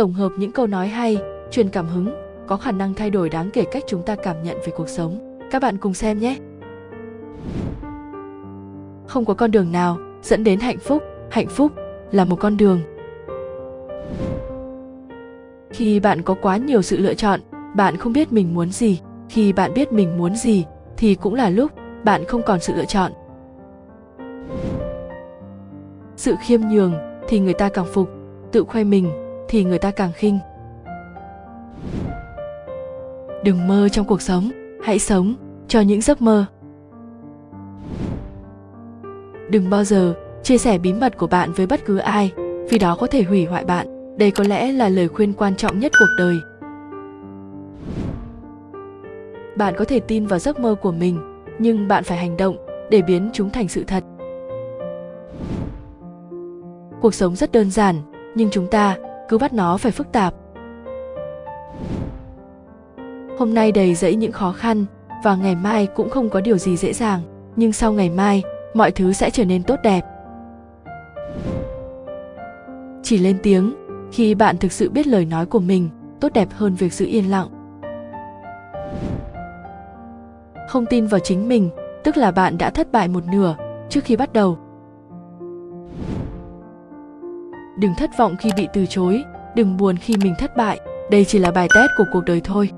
tổng hợp những câu nói hay, truyền cảm hứng, có khả năng thay đổi đáng kể cách chúng ta cảm nhận về cuộc sống. Các bạn cùng xem nhé. Không có con đường nào dẫn đến hạnh phúc. Hạnh phúc là một con đường. Khi bạn có quá nhiều sự lựa chọn, bạn không biết mình muốn gì. Khi bạn biết mình muốn gì, thì cũng là lúc bạn không còn sự lựa chọn. Sự khiêm nhường thì người ta càng phục. Tự khoe mình thì người ta càng khinh. Đừng mơ trong cuộc sống, hãy sống cho những giấc mơ. Đừng bao giờ chia sẻ bí mật của bạn với bất cứ ai, vì đó có thể hủy hoại bạn. Đây có lẽ là lời khuyên quan trọng nhất cuộc đời. Bạn có thể tin vào giấc mơ của mình, nhưng bạn phải hành động để biến chúng thành sự thật. Cuộc sống rất đơn giản, nhưng chúng ta cứ bắt nó phải phức tạp. Hôm nay đầy dẫy những khó khăn và ngày mai cũng không có điều gì dễ dàng, nhưng sau ngày mai, mọi thứ sẽ trở nên tốt đẹp. Chỉ lên tiếng, khi bạn thực sự biết lời nói của mình, tốt đẹp hơn việc giữ yên lặng. Không tin vào chính mình, tức là bạn đã thất bại một nửa trước khi bắt đầu. Đừng thất vọng khi bị từ chối, đừng buồn khi mình thất bại. Đây chỉ là bài test của cuộc đời thôi.